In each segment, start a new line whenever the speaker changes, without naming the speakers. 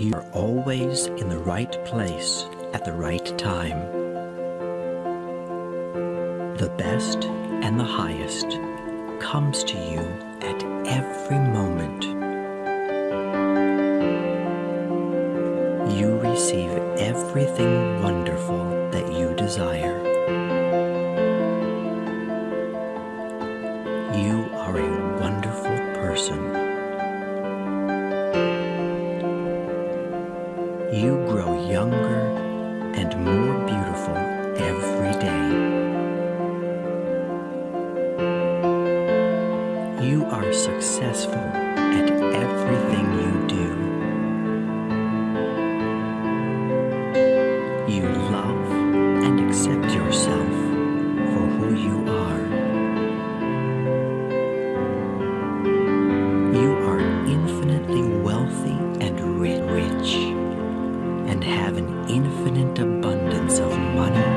You are always in the right place at the right time. The best and the highest comes to you at every moment. You receive everything wonderful that you desire. You are a wonderful person. You grow younger and more beautiful every day. You are successful have an infinite abundance of money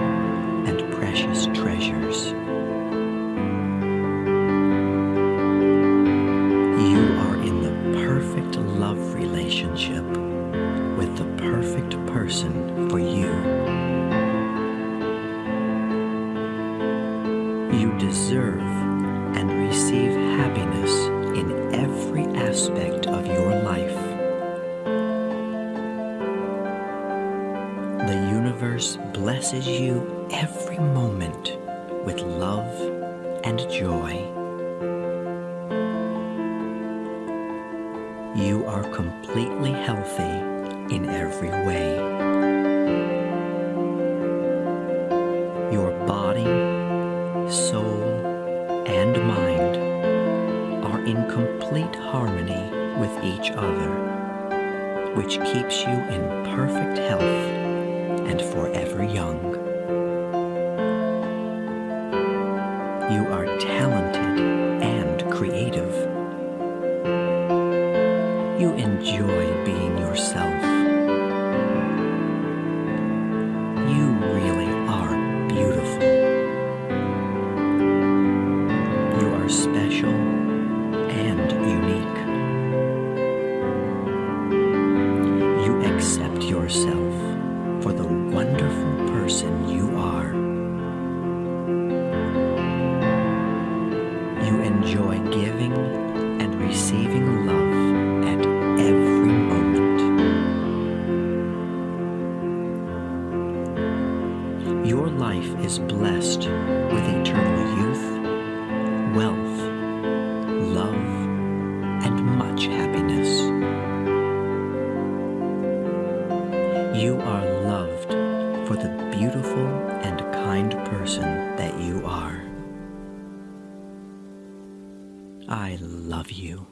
and precious treasures. You are in the perfect love relationship with the perfect person for you. You deserve and receive happiness universe blesses you every moment with love and joy. You are completely healthy in every way. Your body, soul, and mind are in complete harmony with each other, which keeps you in perfect health talented and creative. You enjoy being yourself. You really are beautiful. You are special and unique. You accept yourself for the wonderful person you You enjoy giving and receiving love at every moment. Your life is blessed with eternal youth, wealth, love, and much happiness. You are loved for the beautiful and kind person that you are. I love you.